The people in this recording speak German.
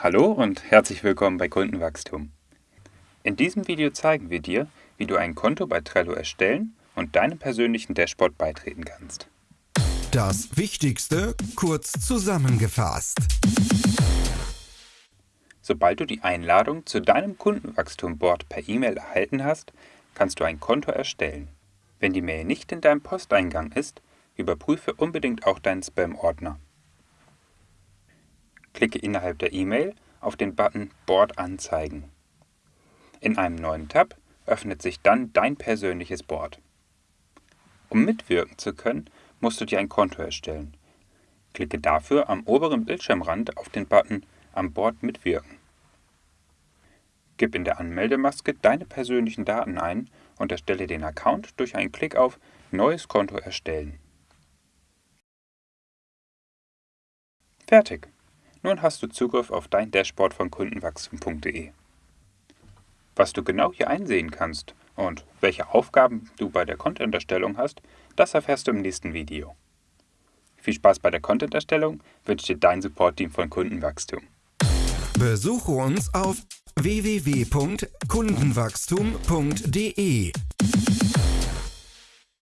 Hallo und herzlich willkommen bei Kundenwachstum. In diesem Video zeigen wir dir, wie du ein Konto bei Trello erstellen und deinem persönlichen Dashboard beitreten kannst. Das Wichtigste kurz zusammengefasst. Sobald du die Einladung zu deinem Kundenwachstum-Board per E-Mail erhalten hast, kannst du ein Konto erstellen. Wenn die Mail nicht in deinem Posteingang ist, überprüfe unbedingt auch deinen Spam-Ordner. Klicke innerhalb der E-Mail auf den Button Board anzeigen. In einem neuen Tab öffnet sich dann dein persönliches Board. Um mitwirken zu können, musst du dir ein Konto erstellen. Klicke dafür am oberen Bildschirmrand auf den Button Am Board mitwirken. Gib in der Anmeldemaske deine persönlichen Daten ein und erstelle den Account durch einen Klick auf Neues Konto erstellen. Fertig! Nun hast du Zugriff auf dein Dashboard von kundenwachstum.de. Was du genau hier einsehen kannst und welche Aufgaben du bei der Content-Erstellung hast, das erfährst du im nächsten Video. Viel Spaß bei der Content-Erstellung wünscht dir dein Support-Team von Kundenwachstum. Besuche uns auf www.kundenwachstum.de